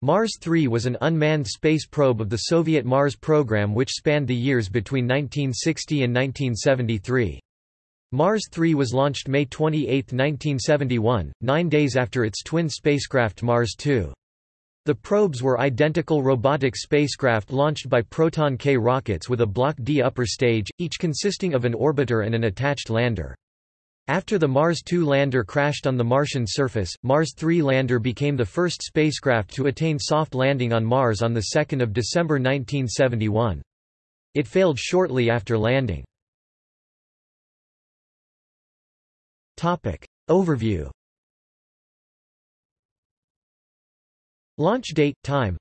Mars 3 was an unmanned space probe of the Soviet Mars program which spanned the years between 1960 and 1973. Mars 3 was launched May 28, 1971, nine days after its twin spacecraft Mars 2. The probes were identical robotic spacecraft launched by Proton K rockets with a Block D upper stage, each consisting of an orbiter and an attached lander. After the Mars 2 lander crashed on the Martian surface, Mars 3 lander became the first spacecraft to attain soft landing on Mars on 2 December 1971. It failed shortly after landing. Overview Launch date, time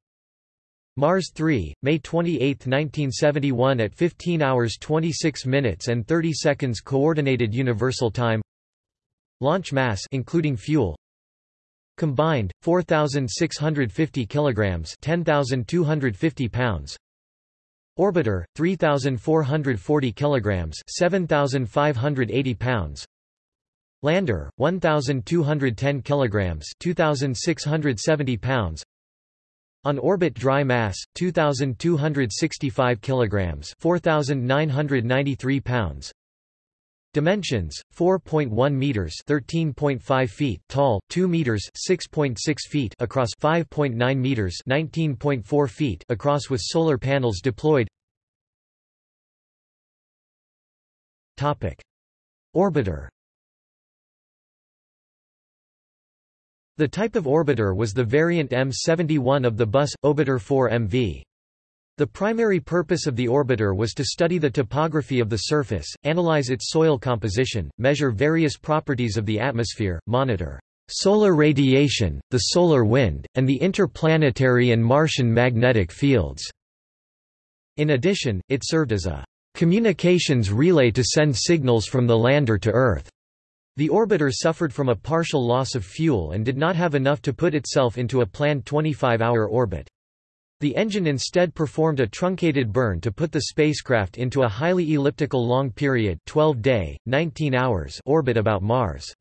Mars 3, May 28, 1971 at 15 hours 26 minutes and 30 seconds Coordinated Universal Time. Launch mass including fuel. Combined 4650 kilograms 10250 pounds. Orbiter 3440 kilograms 7580 pounds. Lander 1210 kilograms 2670 pounds on orbit dry mass 2265 kilograms 4993 pounds. Dimensions 4.1 meters 13.5 feet tall 2 meters 6.6 feet across 5.9 meters 19.4 feet across with solar panels deployed. Topic. Orbiter The type of orbiter was the variant M71 of the bus, Obiter 4 MV. The primary purpose of the orbiter was to study the topography of the surface, analyze its soil composition, measure various properties of the atmosphere, monitor solar radiation, the solar wind, and the interplanetary and Martian magnetic fields. In addition, it served as a communications relay to send signals from the lander to Earth. The orbiter suffered from a partial loss of fuel and did not have enough to put itself into a planned 25-hour orbit. The engine instead performed a truncated burn to put the spacecraft into a highly elliptical long period 12 day, 19 hours orbit about Mars.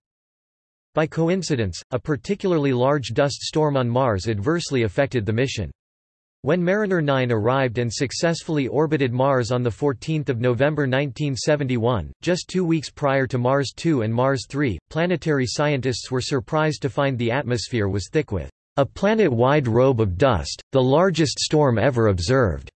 By coincidence, a particularly large dust storm on Mars adversely affected the mission. When Mariner 9 arrived and successfully orbited Mars on 14 November 1971, just two weeks prior to Mars 2 and Mars 3, planetary scientists were surprised to find the atmosphere was thick with a planet-wide robe of dust, the largest storm ever observed.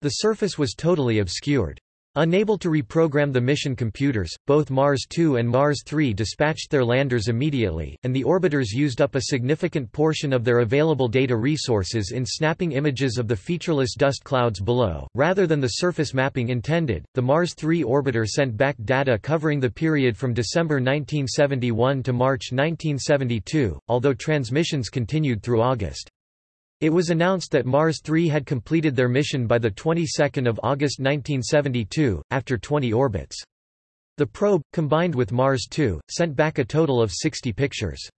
The surface was totally obscured. Unable to reprogram the mission computers, both Mars 2 and Mars 3 dispatched their landers immediately, and the orbiters used up a significant portion of their available data resources in snapping images of the featureless dust clouds below. Rather than the surface mapping intended, the Mars 3 orbiter sent back data covering the period from December 1971 to March 1972, although transmissions continued through August. It was announced that Mars 3 had completed their mission by the 22nd of August 1972, after 20 orbits. The probe, combined with Mars 2, sent back a total of 60 pictures.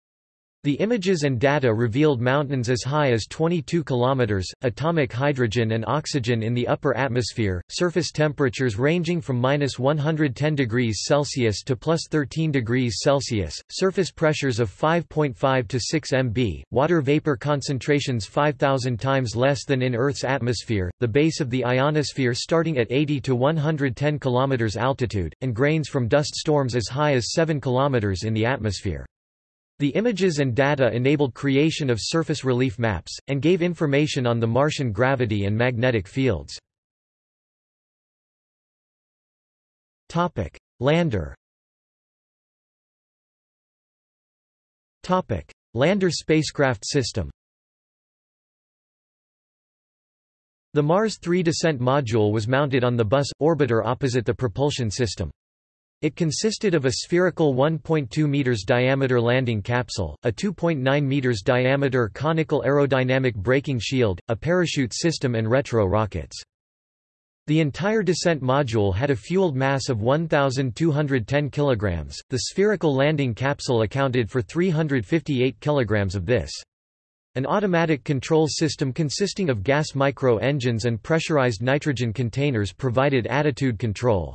The images and data revealed mountains as high as 22 kilometers, atomic hydrogen and oxygen in the upper atmosphere, surface temperatures ranging from minus 110 degrees Celsius to plus 13 degrees Celsius, surface pressures of 5.5 to 6 mb, water vapor concentrations 5,000 times less than in Earth's atmosphere, the base of the ionosphere starting at 80 to 110 kilometers altitude, and grains from dust storms as high as 7 kilometers in the atmosphere. The images and data enabled creation of surface relief maps, and gave information on the Martian gravity and magnetic fields. Lander Lander spacecraft system The Mars 3 descent module was mounted on the bus orbiter opposite the propulsion system. It consisted of a spherical 1.2 meters diameter landing capsule, a 2.9 meters diameter conical aerodynamic braking shield, a parachute system and retro rockets. The entire descent module had a fueled mass of 1,210 kg. The spherical landing capsule accounted for 358 kg of this. An automatic control system consisting of gas micro-engines and pressurized nitrogen containers provided attitude control.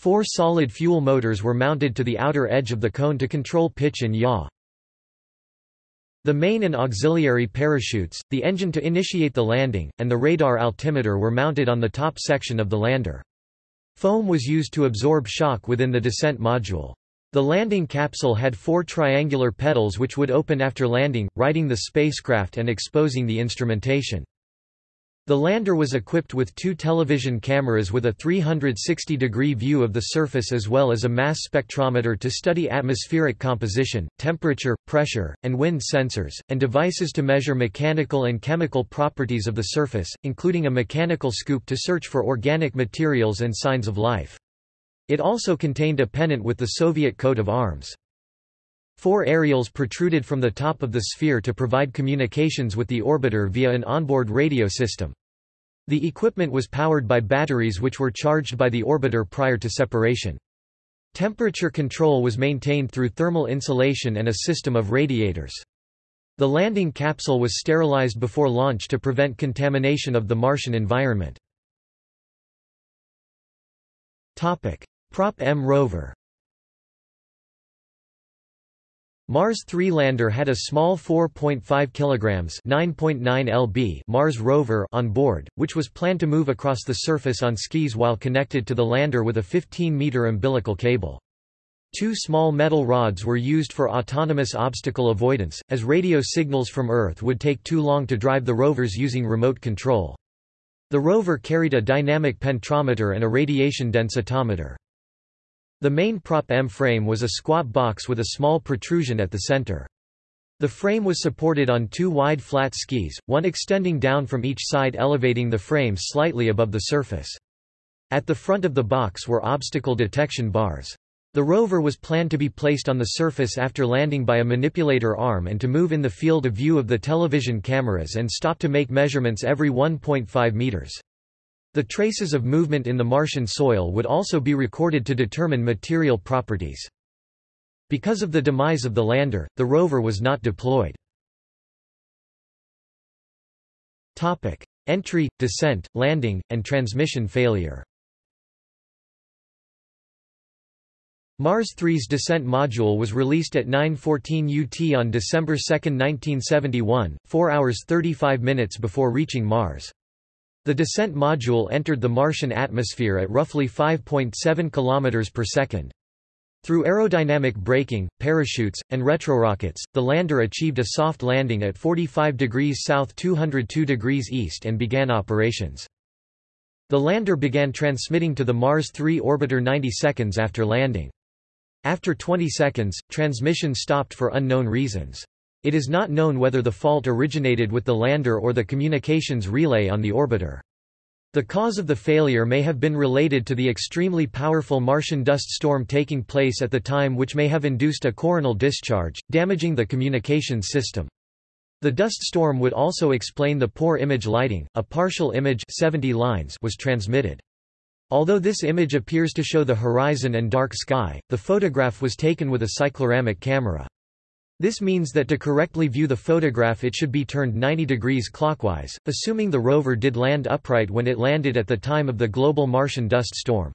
Four solid fuel motors were mounted to the outer edge of the cone to control pitch and yaw. The main and auxiliary parachutes, the engine to initiate the landing, and the radar altimeter were mounted on the top section of the lander. Foam was used to absorb shock within the descent module. The landing capsule had four triangular petals which would open after landing, righting the spacecraft and exposing the instrumentation. The lander was equipped with two television cameras with a 360-degree view of the surface as well as a mass spectrometer to study atmospheric composition, temperature, pressure, and wind sensors, and devices to measure mechanical and chemical properties of the surface, including a mechanical scoop to search for organic materials and signs of life. It also contained a pennant with the Soviet coat of arms. Four aerials protruded from the top of the sphere to provide communications with the orbiter via an onboard radio system. The equipment was powered by batteries which were charged by the orbiter prior to separation. Temperature control was maintained through thermal insulation and a system of radiators. The landing capsule was sterilized before launch to prevent contamination of the Martian environment. Prop M rover Mars 3 lander had a small 4.5 kg 9.9 lb Mars rover on board, which was planned to move across the surface on skis while connected to the lander with a 15-meter umbilical cable. Two small metal rods were used for autonomous obstacle avoidance, as radio signals from Earth would take too long to drive the rovers using remote control. The rover carried a dynamic penetrometer and a radiation densitometer. The main Prop M frame was a squat box with a small protrusion at the center. The frame was supported on two wide flat skis, one extending down from each side elevating the frame slightly above the surface. At the front of the box were obstacle detection bars. The rover was planned to be placed on the surface after landing by a manipulator arm and to move in the field of view of the television cameras and stop to make measurements every 1.5 meters. The traces of movement in the Martian soil would also be recorded to determine material properties. Because of the demise of the lander, the rover was not deployed. Topic: Entry, descent, landing, and transmission failure Mars 3's descent module was released at 9.14 UT on December 2, 1971, 4 hours 35 minutes before reaching Mars. The descent module entered the Martian atmosphere at roughly 5.7 km per second. Through aerodynamic braking, parachutes, and retrorockets, the lander achieved a soft landing at 45 degrees south 202 degrees east and began operations. The lander began transmitting to the Mars 3 orbiter 90 seconds after landing. After 20 seconds, transmission stopped for unknown reasons. It is not known whether the fault originated with the lander or the communications relay on the orbiter. The cause of the failure may have been related to the extremely powerful Martian dust storm taking place at the time which may have induced a coronal discharge, damaging the communications system. The dust storm would also explain the poor image lighting, a partial image 70 lines was transmitted. Although this image appears to show the horizon and dark sky, the photograph was taken with a cycloramic camera. This means that to correctly view the photograph it should be turned 90 degrees clockwise, assuming the rover did land upright when it landed at the time of the global Martian dust storm.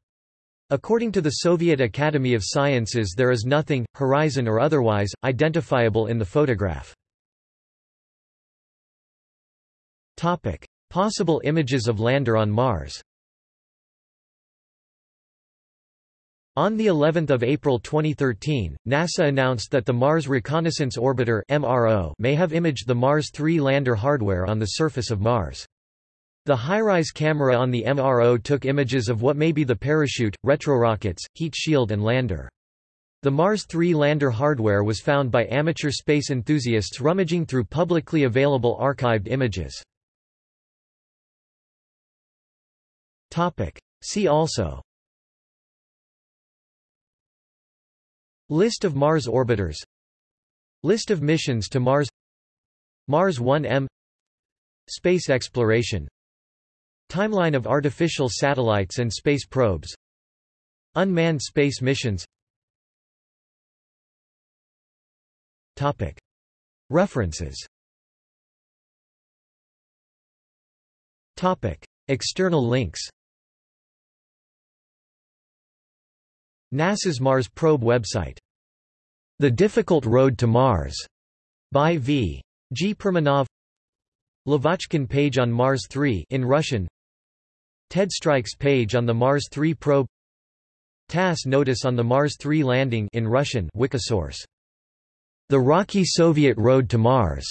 According to the Soviet Academy of Sciences there is nothing, horizon or otherwise, identifiable in the photograph. Topic. Possible images of lander on Mars On the 11th of April 2013, NASA announced that the Mars Reconnaissance Orbiter (MRO) may have imaged the Mars 3 lander hardware on the surface of Mars. The HiRISE camera on the MRO took images of what may be the parachute, retrorockets, heat shield and lander. The Mars 3 lander hardware was found by amateur space enthusiasts rummaging through publicly available archived images. See also List of Mars orbiters. List of missions to Mars. Mars 1M Space exploration. Timeline of artificial satellites and space probes. Unmanned space missions. Topic. References. Topic. External links NASA's Mars Probe website. The Difficult Road to Mars, by V. G. Perminov Lavochkin page on Mars 3 in Russian Ted Stryk's page on the Mars 3 probe TASS notice on the Mars 3 landing in Russian Wikisource The Rocky Soviet Road to Mars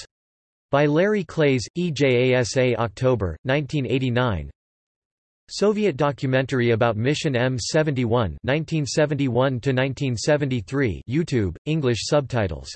by Larry Klaes, EJASA October, 1989 Soviet documentary about Mission M71 1971 YouTube, English subtitles